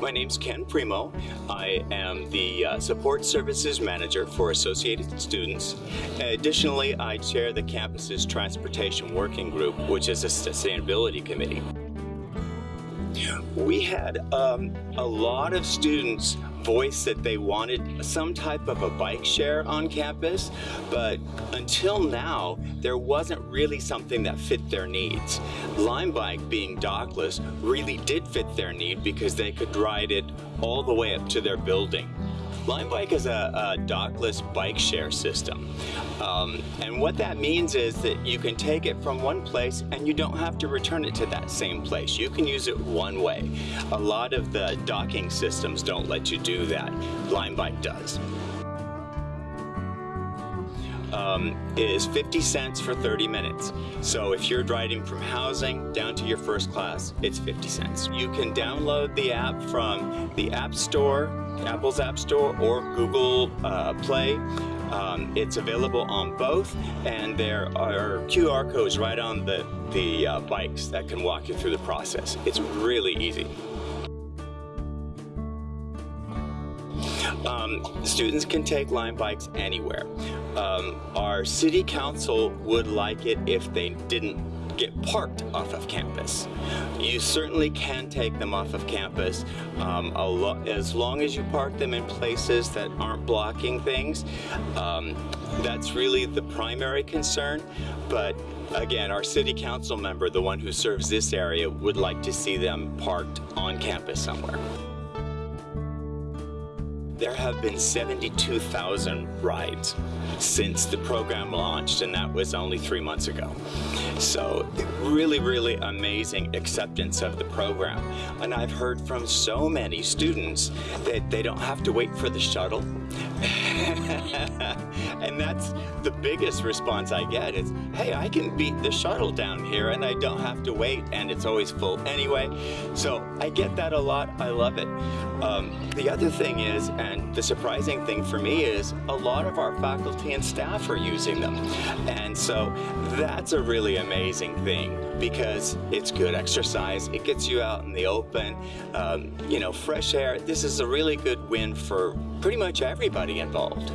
My name's Ken Primo. I am the uh, Support Services Manager for Associated Students. Additionally, I chair the campus's Transportation Working Group, which is a sustainability committee. We had um, a lot of students voice that they wanted some type of a bike share on campus, but until now, there wasn't really something that fit their needs. Lime Bike being dockless really did fit their need because they could ride it all the way up to their building. Lime Bike is a, a dockless bike share system. Um, and what that means is that you can take it from one place and you don't have to return it to that same place. You can use it one way. A lot of the docking systems don't let you do that. Lime Bike does. Um, is 50 cents for 30 minutes. So if you're riding from housing down to your first class, it's 50 cents. You can download the app from the App Store, Apple's App Store, or Google uh, Play. Um, it's available on both, and there are QR codes right on the, the uh, bikes that can walk you through the process. It's really easy. Um, students can take Lime bikes anywhere. Um, our city council would like it if they didn't get parked off of campus. You certainly can take them off of campus um, lo as long as you park them in places that aren't blocking things. Um, that's really the primary concern, but again, our city council member, the one who serves this area, would like to see them parked on campus somewhere. There have been 72,000 rides since the program launched, and that was only three months ago. So really, really amazing acceptance of the program. And I've heard from so many students that they don't have to wait for the shuttle. That's the biggest response I get is, hey, I can beat the shuttle down here and I don't have to wait and it's always full anyway. So I get that a lot. I love it. Um, the other thing is, and the surprising thing for me is a lot of our faculty and staff are using them. And so that's a really amazing thing because it's good exercise. It gets you out in the open, um, you know, fresh air. This is a really good win for pretty much everybody involved.